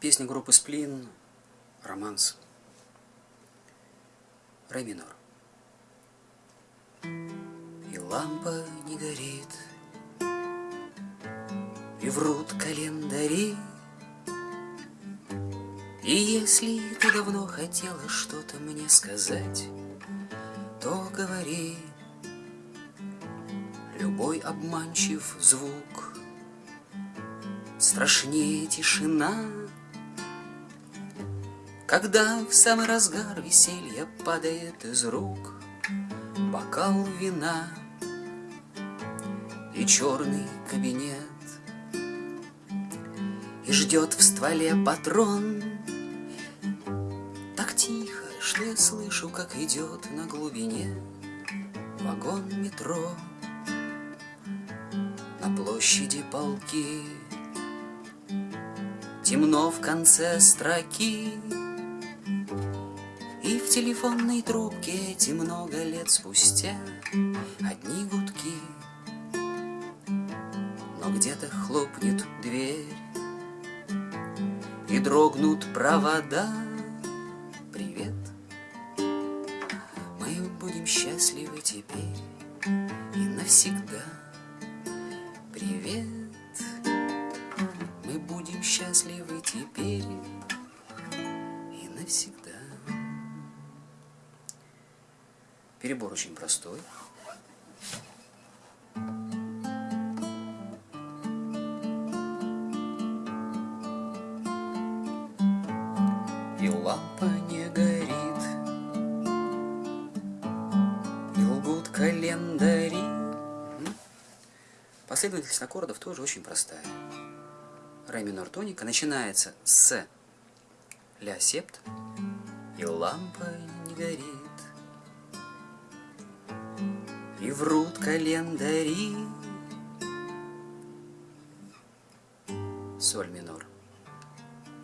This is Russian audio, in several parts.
Песня группы Сплин «Романс». Ре минор. И лампа не горит, И врут календари, И если ты давно хотела что-то мне сказать, То говори, Любой обманчив звук Страшнее тишина, Когда в самый разгар веселья Падает из рук бокал вина И черный кабинет, И ждет в стволе патрон Так тихо, что я слышу, как идет на глубине Вагон метро на площади полки. Темно в конце строки, И в телефонной трубке эти много лет спустя Одни гудки, но где-то хлопнет дверь И дрогнут провода. Привет, мы будем счастливы теперь и навсегда. Привет, мы будем счастливы теперь и навсегда. Перебор очень простой. И лампа не горит, и лгут календари. Последовательность аккордов тоже очень простая. Ре минор тоника начинается с ля септ, и лампа не горит. И врут календари. Соль минор.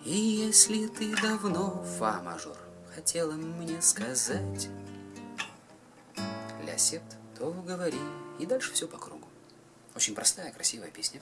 И если ты давно, фа мажор, хотела мне сказать, ля септ, то говори, и дальше все по кругу. Очень простая, красивая песня.